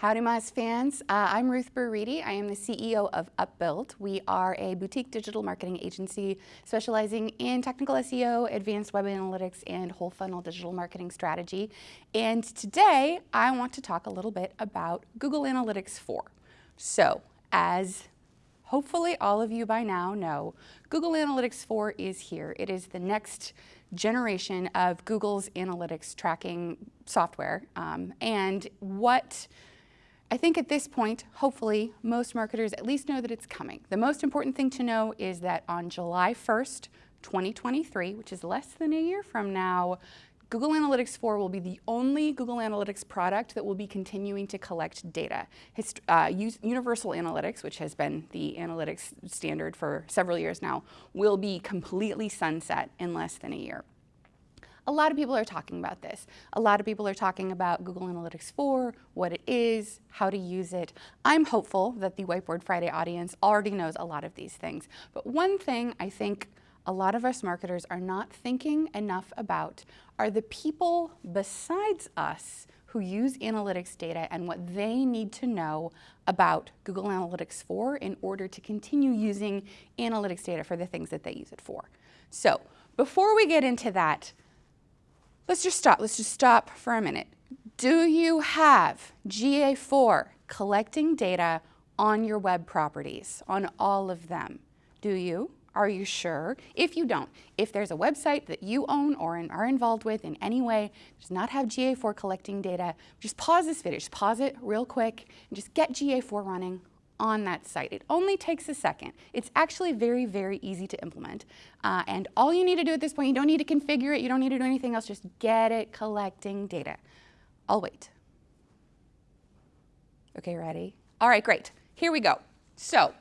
Howdy Moz fans, uh, I'm Ruth Burr Reedy. I am the CEO of Upbuild. We are a boutique digital marketing agency specializing in technical SEO, advanced web analytics, and whole funnel digital marketing strategy. And today I want to talk a little bit about Google Analytics 4. So as hopefully all of you by now know, Google Analytics 4 is here. It is the next generation of Google's analytics tracking software. Um, and what I think at this point, hopefully, most marketers at least know that it's coming. The most important thing to know is that on July 1st, 2023, which is less than a year from now, Google Analytics 4 will be the only Google Analytics product that will be continuing to collect data. Hist uh, Universal Analytics, which has been the analytics standard for several years now, will be completely sunset in less than a year. A lot of people are talking about this. A lot of people are talking about Google Analytics 4, what it is, how to use it. I'm hopeful that the Whiteboard Friday audience already knows a lot of these things. But one thing I think a lot of us marketers are not thinking enough about are the people besides us who use analytics data and what they need to know about Google Analytics 4 in order to continue using analytics data for the things that they use it for. So before we get into that, Let's just stop. Let's just stop for a minute. Do you have GA4 collecting data on your web properties, on all of them? Do you? Are you sure? If you don't, if there's a website that you own or are involved with in any way, does not have GA4 collecting data, just pause this video, just pause it real quick and just get GA4 running on that site. It only takes a second. It's actually very, very easy to implement. Uh, and all you need to do at this point, you don't need to configure it, you don't need to do anything else, just get it collecting data. I'll wait. Okay, ready? All right, great. Here we go. So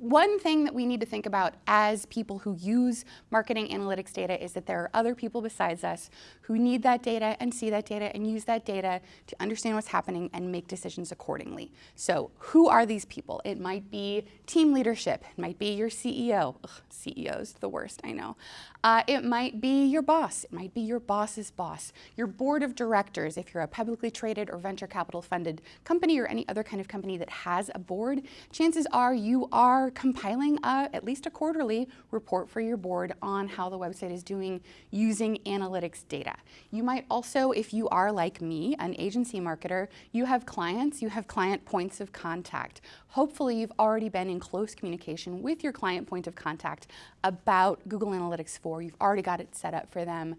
one thing that we need to think about as people who use marketing analytics data is that there are other people besides us who need that data and see that data and use that data to understand what's happening and make decisions accordingly. So who are these people? It might be team leadership. It might be your CEO. Ugh, CEO's the worst, I know. Uh, it might be your boss. It might be your boss's boss. Your board of directors, if you're a publicly traded or venture capital funded company or any other kind of company that has a board, chances are you are compiling a, at least a quarterly report for your board on how the website is doing using analytics data. You might also, if you are like me, an agency marketer, you have clients, you have client points of contact. Hopefully you've already been in close communication with your client point of contact about Google Analytics 4. You've already got it set up for them.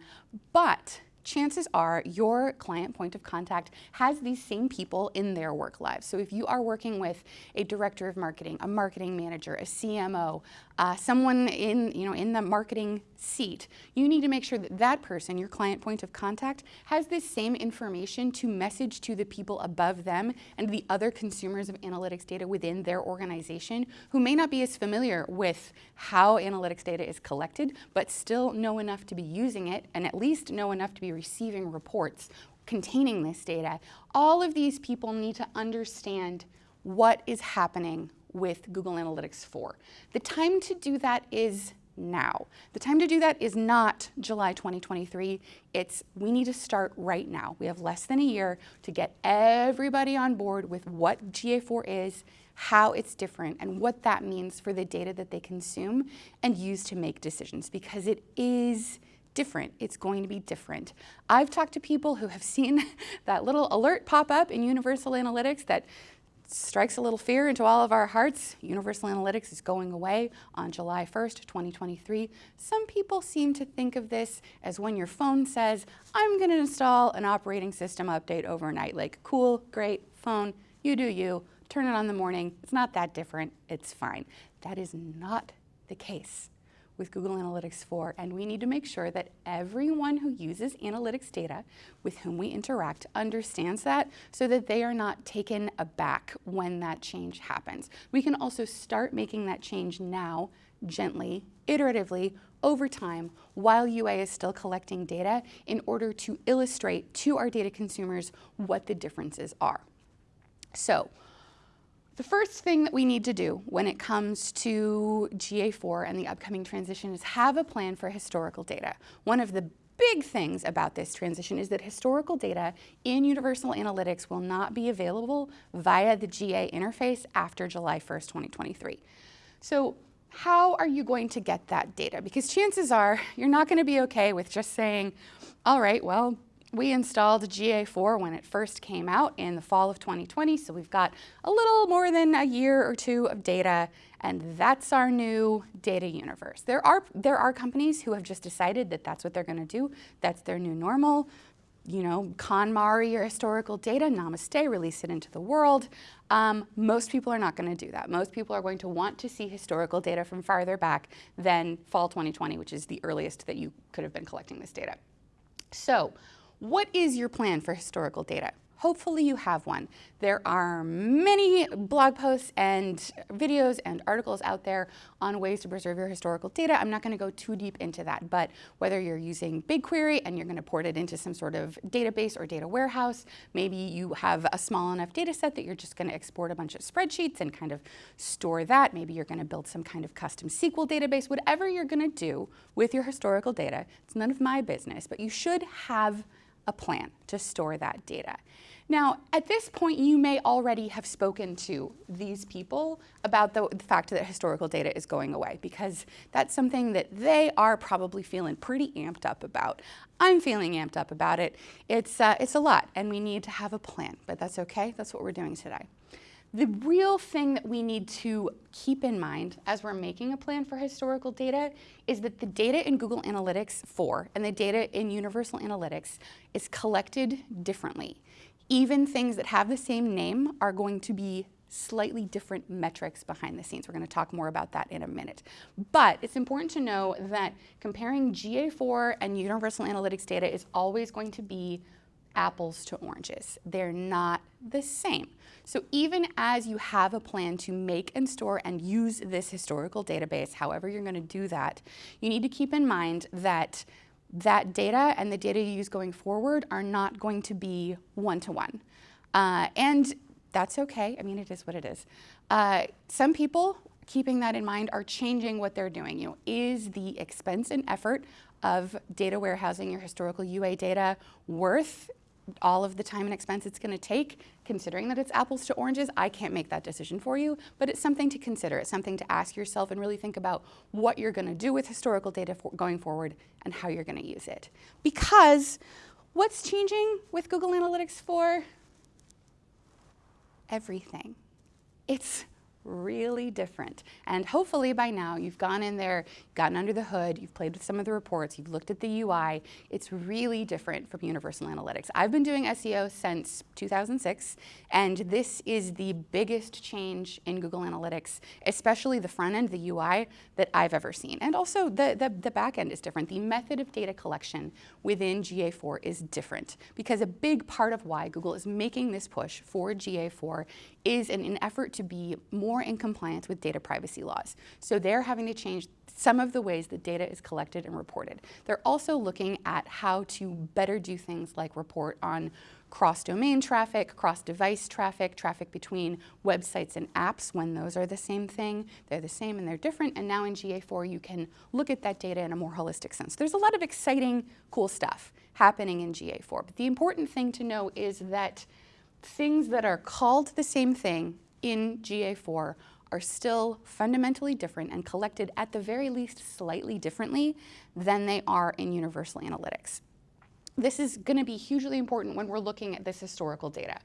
But chances are your client point of contact has these same people in their work lives. So if you are working with a director of marketing, a marketing manager, a CMO, uh, someone in, you know, in the marketing seat, you need to make sure that that person, your client point of contact, has this same information to message to the people above them and the other consumers of analytics data within their organization who may not be as familiar with how analytics data is collected, but still know enough to be using it and at least know enough to be receiving reports containing this data. All of these people need to understand what is happening with Google Analytics 4. The time to do that is now. The time to do that is not July 2023. It's we need to start right now. We have less than a year to get everybody on board with what GA4 is, how it's different, and what that means for the data that they consume and use to make decisions because it is different. It's going to be different. I've talked to people who have seen that little alert pop up in Universal Analytics that strikes a little fear into all of our hearts. Universal Analytics is going away on July 1st, 2023. Some people seem to think of this as when your phone says, I'm going to install an operating system update overnight. Like, cool, great, phone, you do you, turn it on in the morning. It's not that different, it's fine. That is not the case with Google Analytics 4, and we need to make sure that everyone who uses analytics data with whom we interact understands that so that they are not taken aback when that change happens. We can also start making that change now, gently, iteratively, over time, while UA is still collecting data in order to illustrate to our data consumers what the differences are. So the first thing that we need to do when it comes to GA4 and the upcoming transition is have a plan for historical data. One of the big things about this transition is that historical data in Universal Analytics will not be available via the GA interface after July 1st, 2023. So how are you going to get that data? Because chances are you're not going to be okay with just saying, all right, well, we installed GA4 when it first came out in the fall of 2020, so we've got a little more than a year or two of data, and that's our new data universe. There are, there are companies who have just decided that that's what they're going to do. That's their new normal. You know, KonMari your historical data, namaste, release it into the world. Um, most people are not going to do that. Most people are going to want to see historical data from farther back than fall 2020, which is the earliest that you could have been collecting this data. So what is your plan for historical data? Hopefully you have one. There are many blog posts and videos and articles out there on ways to preserve your historical data. I'm not going to go too deep into that, but whether you're using BigQuery and you're going to port it into some sort of database or data warehouse, maybe you have a small enough data set that you're just going to export a bunch of spreadsheets and kind of store that. Maybe you're going to build some kind of custom SQL database, whatever you're going to do with your historical data. It's none of my business, but you should have a plan to store that data. Now, at this point, you may already have spoken to these people about the, the, fact that historical data is going away because that's something that they are probably feeling pretty amped up about. I'm feeling amped up about it. It's, uh, it's a lot and we need to have a plan, but that's okay. That's what we're doing today. The real thing that we need to keep in mind as we're making a plan for historical data is that the data in Google Analytics 4 and the data in Universal Analytics is collected differently. Even things that have the same name are going to be slightly different metrics behind the scenes. We're going to talk more about that in a minute. But it's important to know that comparing GA4 and Universal Analytics data is always going to be apples to oranges. They're not the same. So even as you have a plan to make and store and use this historical database, however you're going to do that, you need to keep in mind that that data and the data you use going forward are not going to be one-to-one. -one. Uh, and that's okay. I mean, it is what it is. Uh, some people, keeping that in mind, are changing what they're doing. You know, is the expense and effort of data warehousing your historical UA data worth all of the time and expense it's going to take, considering that it's apples to oranges, I can't make that decision for you, but it's something to consider. It's something to ask yourself and really think about what you're going to do with historical data for going forward and how you're going to use it. Because what's changing with Google Analytics 4? Everything. It's really different. And hopefully by now you've gone in there, gotten under the hood, you've played with some of the reports, you've looked at the UI. It's really different from Universal Analytics. I've been doing SEO since 2006, and this is the biggest change in Google Analytics, especially the front end, the UI, that I've ever seen. And also the, the, the back end is different. The method of data collection within GA4 is different because a big part of why Google is making this push for GA4 is in an effort to be more in compliance with data privacy laws. So they're having to change some of the ways that data is collected and reported. They're also looking at how to better do things like report on cross-domain traffic, cross-device traffic, traffic between websites and apps when those are the same thing. They're the same and they're different. And now in GA4, you can look at that data in a more holistic sense. There's a lot of exciting, cool stuff happening in GA4. But the important thing to know is that things that are called the same thing in GA4 are still fundamentally different and collected at the very least slightly differently than they are in Universal Analytics. This is going to be hugely important when we're looking at this historical data.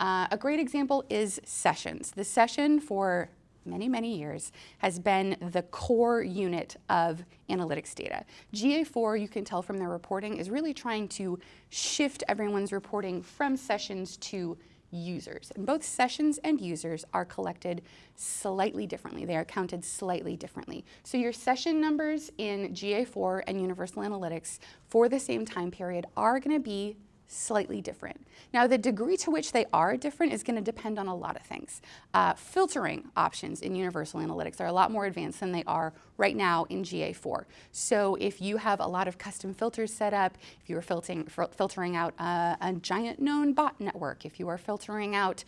Uh, a great example is sessions. The session for many, many years has been the core unit of analytics data. GA4, you can tell from their reporting, is really trying to shift everyone's reporting from sessions to users. And both sessions and users are collected slightly differently. They are counted slightly differently. So your session numbers in GA4 and Universal Analytics for the same time period are going to be slightly different. Now, the degree to which they are different is going to depend on a lot of things. Uh, filtering options in Universal Analytics are a lot more advanced than they are right now in GA4. So if you have a lot of custom filters set up, if you are filtering, filtering out a giant known bot network, if you are filtering out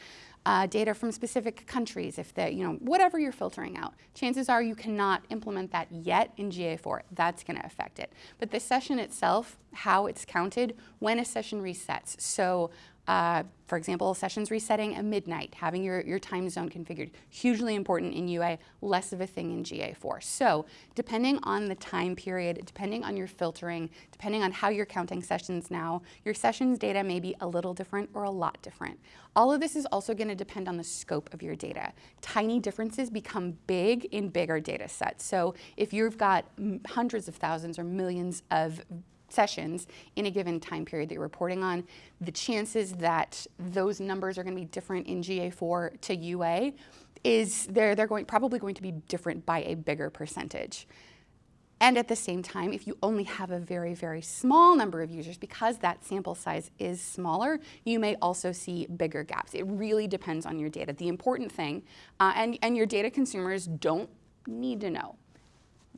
uh, data from specific countries, if they, you know, whatever you're filtering out, chances are you cannot implement that yet in GA4. That's going to affect it. But the session itself, how it's counted, when a session resets. So uh, for example, sessions resetting at midnight, having your, your time zone configured, hugely important in UA, less of a thing in GA4. So depending on the time period, depending on your filtering, depending on how you're counting sessions now, your sessions data may be a little different or a lot different. All of this is also going to depend on the scope of your data. Tiny differences become big in bigger data sets. So if you've got hundreds of thousands or millions of sessions in a given time period that you're reporting on, the chances that those numbers are going to be different in GA4 to UA is they're, they're going, probably going to be different by a bigger percentage. And at the same time, if you only have a very, very small number of users, because that sample size is smaller, you may also see bigger gaps. It really depends on your data. The important thing, uh, and, and your data consumers don't need to know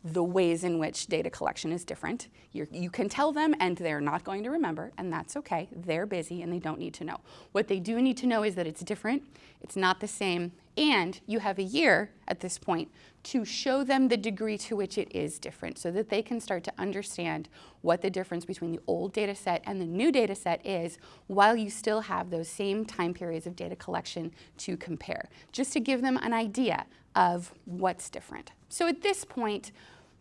the ways in which data collection is different. You're, you can tell them and they're not going to remember and that's okay. They're busy and they don't need to know. What they do need to know is that it's different, it's not the same, and you have a year at this point to show them the degree to which it is different so that they can start to understand what the difference between the old data set and the new data set is while you still have those same time periods of data collection to compare, just to give them an idea of what's different. So at this point,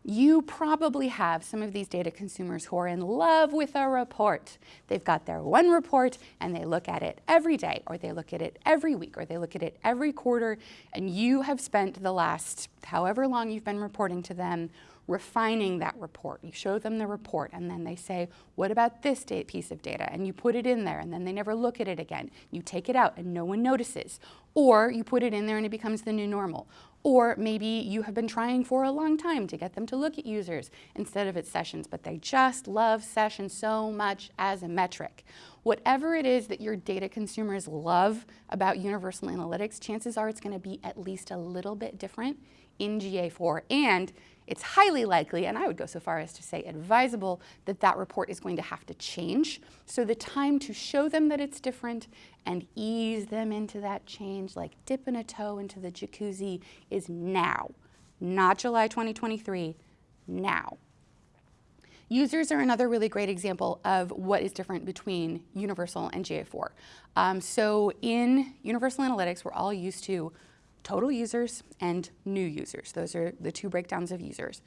you probably have some of these data consumers who are in love with a report. They've got their one report and they look at it every day or they look at it every week or they look at it every quarter and you have spent the last however long you've been reporting to them refining that report. You show them the report and then they say, what about this piece of data? And you put it in there and then they never look at it again. You take it out and no one notices. Or you put it in there and it becomes the new normal. Or maybe you have been trying for a long time to get them to look at users instead of at sessions, but they just love sessions so much as a metric. Whatever it is that your data consumers love about Universal Analytics, chances are it's going to be at least a little bit different in GA4 and it's highly likely, and I would go so far as to say advisable, that that report is going to have to change. So the time to show them that it's different and ease them into that change, like dipping a toe into the jacuzzi, is now, not July 2023, now. Users are another really great example of what is different between Universal and GA4. Um, so in Universal Analytics, we're all used to total users and new users. Those are the two breakdowns of users.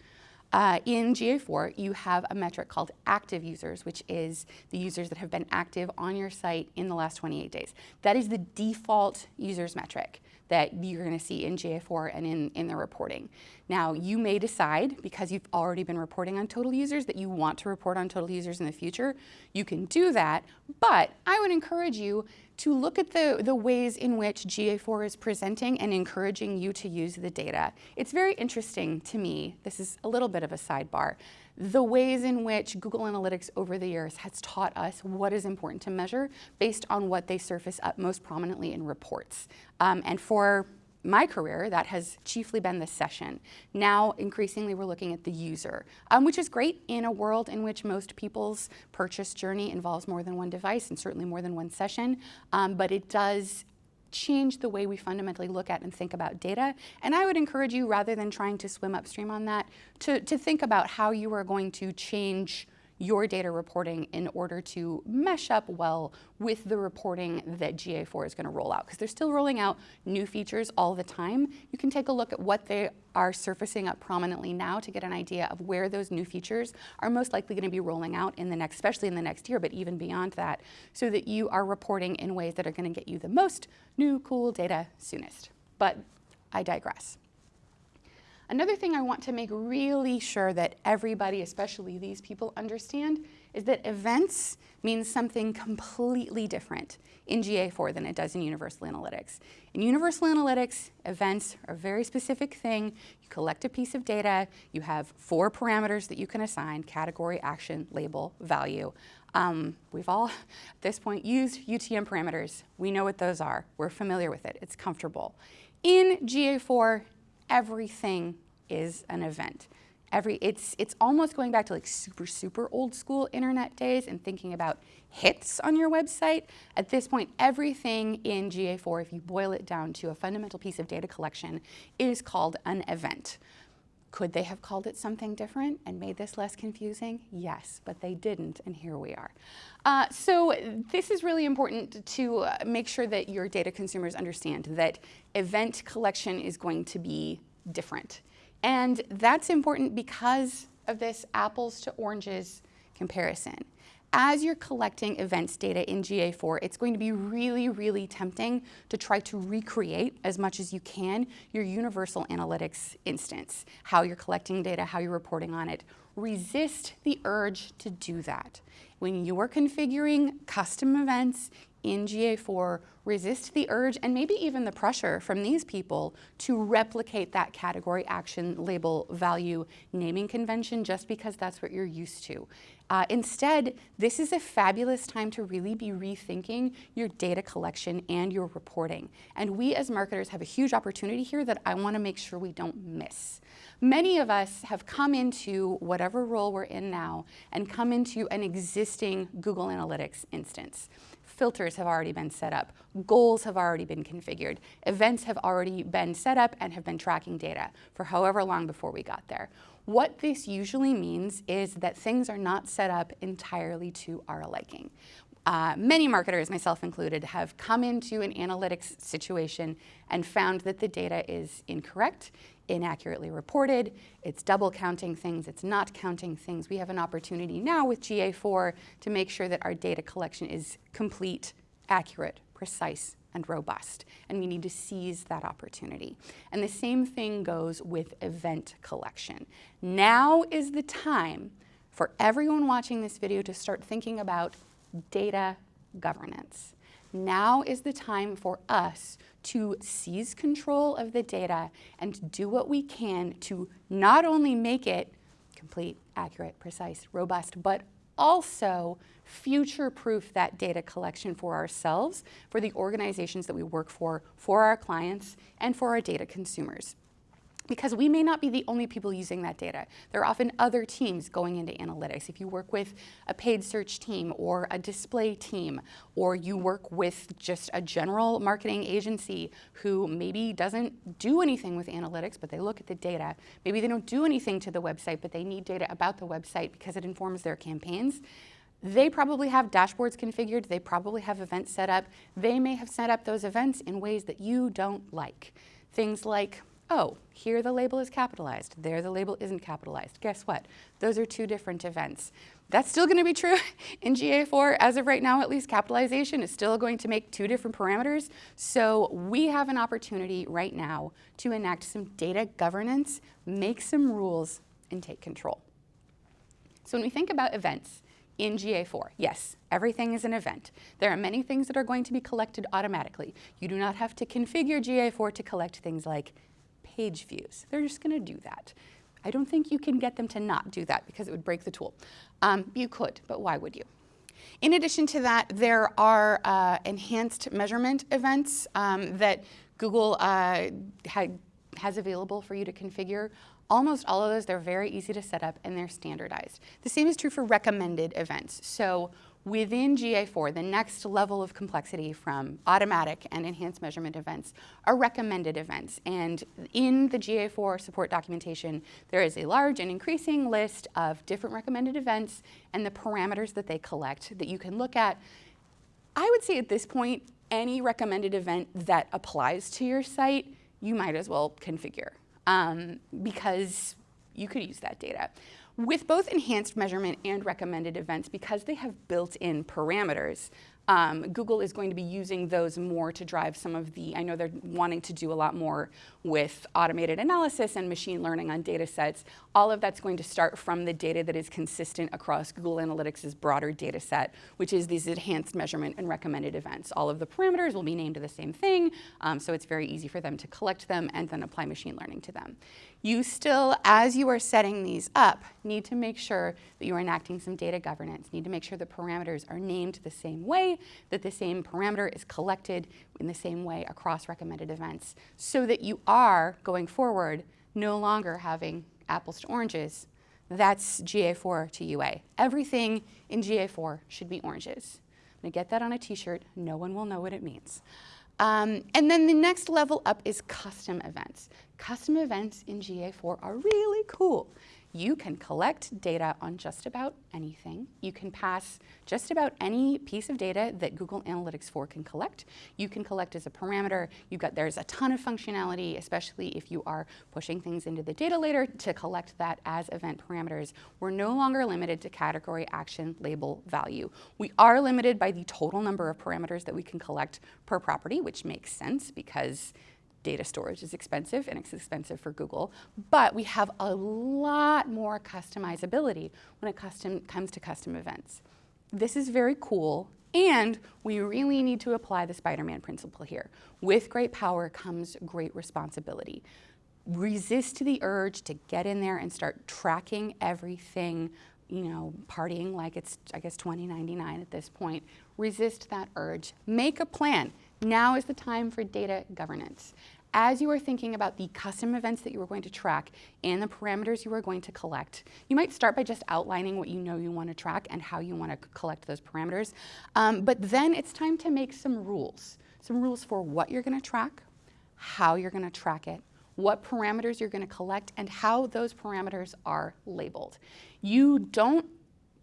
Uh, in GA4, you have a metric called active users, which is the users that have been active on your site in the last 28 days. That is the default users metric that you're going to see in GA4 and in, in the reporting. Now, you may decide, because you've already been reporting on total users, that you want to report on total users in the future. You can do that, but I would encourage you to look at the, the ways in which GA4 is presenting and encouraging you to use the data. It's very interesting to me, this is a little bit of a sidebar, the ways in which Google Analytics over the years has taught us what is important to measure based on what they surface up most prominently in reports. Um, and for my career, that has chiefly been the session. Now, increasingly, we're looking at the user, um, which is great in a world in which most people's purchase journey involves more than one device and certainly more than one session, um, but it does change the way we fundamentally look at and think about data. And I would encourage you, rather than trying to swim upstream on that, to, to think about how you are going to change your data reporting in order to mesh up well with the reporting that GA4 is going to roll out. Because they're still rolling out new features all the time. You can take a look at what they are surfacing up prominently now to get an idea of where those new features are most likely going to be rolling out in the next, especially in the next year, but even beyond that, so that you are reporting in ways that are going to get you the most new cool data soonest. But I digress. Another thing I want to make really sure that everybody, especially these people, understand is that events means something completely different in GA4 than it does in Universal Analytics. In Universal Analytics, events are a very specific thing. You collect a piece of data, you have four parameters that you can assign, category, action, label, value. Um, we've all, at this point, used UTM parameters. We know what those are. We're familiar with it. It's comfortable. In GA4, everything is an event. every, it's, it's almost going back to like super, super old school internet days and thinking about hits on your website. At this point, everything in GA4, if you boil it down to a fundamental piece of data collection, is called an event. Could they have called it something different and made this less confusing? Yes, but they didn't, and here we are. Uh, so this is really important to uh, make sure that your data consumers understand that event collection is going to be different. And that's important because of this apples to oranges comparison. As you're collecting events data in GA4, it's going to be really, really tempting to try to recreate as much as you can your universal analytics instance, how you're collecting data, how you're reporting on it. Resist the urge to do that. When you're configuring custom events in GA4 resist the urge and maybe even the pressure from these people to replicate that category action label value naming convention just because that's what you're used to. Uh, instead, this is a fabulous time to really be rethinking your data collection and your reporting. And we as marketers have a huge opportunity here that I wanna make sure we don't miss. Many of us have come into whatever role we're in now and come into an existing Google Analytics instance filters have already been set up, goals have already been configured, events have already been set up and have been tracking data for however long before we got there. What this usually means is that things are not set up entirely to our liking. Uh, many marketers, myself included, have come into an analytics situation and found that the data is incorrect, inaccurately reported, it's double counting things, it's not counting things. We have an opportunity now with GA4 to make sure that our data collection is complete, accurate, precise, and robust. And we need to seize that opportunity. And the same thing goes with event collection. Now is the time for everyone watching this video to start thinking about data governance. Now is the time for us to seize control of the data and do what we can to not only make it complete, accurate, precise, robust, but also future-proof that data collection for ourselves, for the organizations that we work for, for our clients, and for our data consumers because we may not be the only people using that data. There are often other teams going into analytics. If you work with a paid search team or a display team, or you work with just a general marketing agency who maybe doesn't do anything with analytics, but they look at the data. Maybe they don't do anything to the website, but they need data about the website because it informs their campaigns. They probably have dashboards configured. They probably have events set up. They may have set up those events in ways that you don't like. Things like oh, here the label is capitalized, there the label isn't capitalized. Guess what? Those are two different events. That's still going to be true in GA4. As of right now, at least, capitalization is still going to make two different parameters. So we have an opportunity right now to enact some data governance, make some rules, and take control. So when we think about events, in GA4. Yes, everything is an event. There are many things that are going to be collected automatically. You do not have to configure GA4 to collect things like page views. They're just going to do that. I don't think you can get them to not do that because it would break the tool. Um, you could, but why would you? In addition to that, there are uh, enhanced measurement events um, that Google uh, has available for you to configure. Almost all of those, they're very easy to set up and they're standardized. The same is true for recommended events. So Within GA4, the next level of complexity from automatic and enhanced measurement events are recommended events. And in the GA4 support documentation, there is a large and increasing list of different recommended events and the parameters that they collect that you can look at. I would say at this point, any recommended event that applies to your site, you might as well configure um, because you could use that data. With both enhanced measurement and recommended events, because they have built-in parameters, um, Google is going to be using those more to drive some of the, I know they're wanting to do a lot more with automated analysis and machine learning on data sets. All of that's going to start from the data that is consistent across Google Analytics' broader data set, which is these enhanced measurement and recommended events. All of the parameters will be named the same thing, um, so it's very easy for them to collect them and then apply machine learning to them. You still, as you are setting these up, need to make sure that you are enacting some data governance, need to make sure the parameters are named the same way that the same parameter is collected in the same way across recommended events so that you are, going forward, no longer having apples to oranges that's GA4 to UA. Everything in GA4 should be oranges. I'm gonna get that on a t-shirt. No one will know what it means. Um, and then the next level up is custom events. Custom events in GA4 are really cool. You can collect data on just about anything. You can pass just about any piece of data that Google Analytics 4 can collect. You can collect as a parameter. You've got, there's a ton of functionality, especially if you are pushing things into the data layer to collect that as event parameters. We're no longer limited to category, action, label, value. We are limited by the total number of parameters that we can collect per property, which makes sense because data storage is expensive and it's expensive for Google, but we have a lot more customizability when it custom, comes to custom events. This is very cool and we really need to apply the Spider-Man principle here. With great power comes great responsibility. Resist the urge to get in there and start tracking everything you know, partying like it's, I guess, 2099 at this point. Resist that urge. Make a plan. Now is the time for data governance as you are thinking about the custom events that you are going to track and the parameters you are going to collect, you might start by just outlining what you know you want to track and how you want to collect those parameters. Um, but then it's time to make some rules. Some rules for what you're going to track, how you're going to track it, what parameters you're going to collect, and how those parameters are labeled. You don't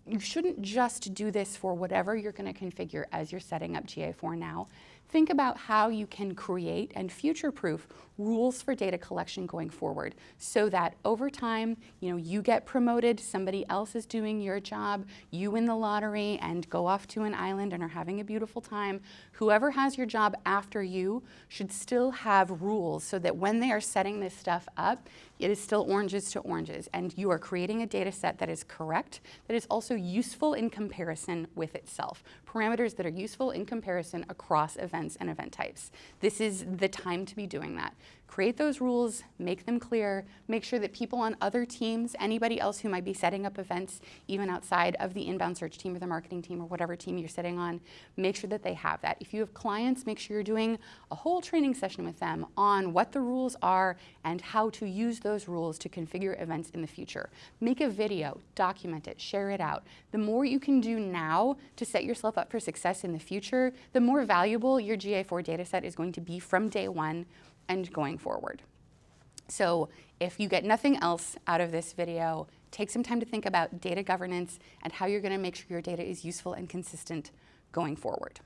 you shouldn't just do this for whatever you're going to configure as you're setting up GA4 now think about how you can create and future-proof rules for data collection going forward so that over time, you know, you get promoted, somebody else is doing your job, you win the lottery and go off to an island and are having a beautiful time. Whoever has your job after you should still have rules so that when they are setting this stuff up, it is still oranges to oranges and you are creating a data set that is correct, that is also useful in comparison with itself. Parameters that are useful in comparison across events and event types. This is the time to be doing that create those rules, make them clear, make sure that people on other teams, anybody else who might be setting up events, even outside of the inbound search team or the marketing team or whatever team you're sitting on, make sure that they have that. If you have clients, make sure you're doing a whole training session with them on what the rules are and how to use those rules to configure events in the future. Make a video, document it, share it out. The more you can do now to set yourself up for success in the future, the more valuable your GA4 dataset is going to be from day one and going forward. So if you get nothing else out of this video, take some time to think about data governance and how you're going to make sure your data is useful and consistent going forward.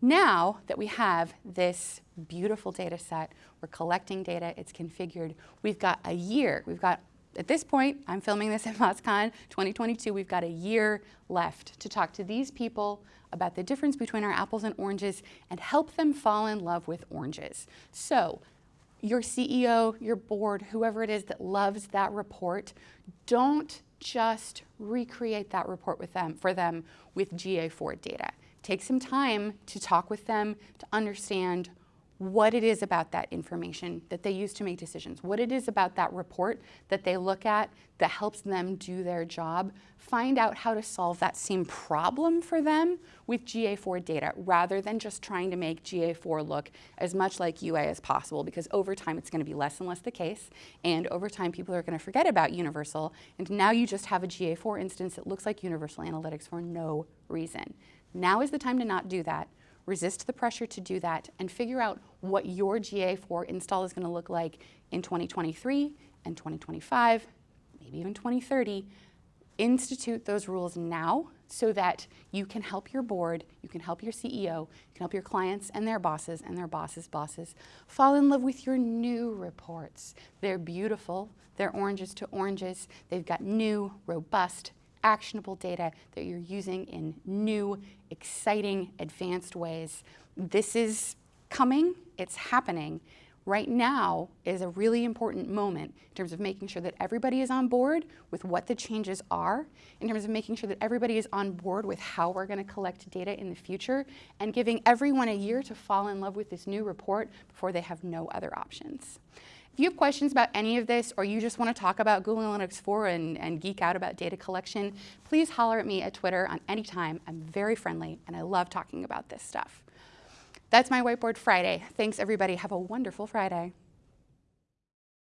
Now that we have this beautiful data set, we're collecting data, it's configured, we've got a year, we've got at this point, I'm filming this at MozCon 2022, we've got a year left to talk to these people about the difference between our apples and oranges and help them fall in love with oranges. So your CEO, your board, whoever it is that loves that report, don't just recreate that report with them for them with GA4 data. Take some time to talk with them to understand what it is about that information that they use to make decisions, what it is about that report that they look at that helps them do their job, find out how to solve that same problem for them with GA4 data rather than just trying to make GA4 look as much like UA as possible because over time it's going to be less and less the case and over time people are going to forget about Universal and now you just have a GA4 instance that looks like Universal Analytics for no reason. Now is the time to not do that resist the pressure to do that, and figure out what your GA4 install is going to look like in 2023 and 2025, maybe even 2030. Institute those rules now so that you can help your board, you can help your CEO, you can help your clients and their bosses and their bosses' bosses fall in love with your new reports. They're beautiful, they're oranges to oranges, they've got new, robust, actionable data that you're using in new, exciting, advanced ways. This is coming, it's happening. Right now is a really important moment in terms of making sure that everybody is on board with what the changes are, in terms of making sure that everybody is on board with how we're going to collect data in the future, and giving everyone a year to fall in love with this new report before they have no other options. If you have questions about any of this or you just want to talk about Google Analytics 4 and, and geek out about data collection, please holler at me at Twitter on any time. I'm very friendly and I love talking about this stuff. That's my Whiteboard Friday. Thanks everybody. Have a wonderful Friday.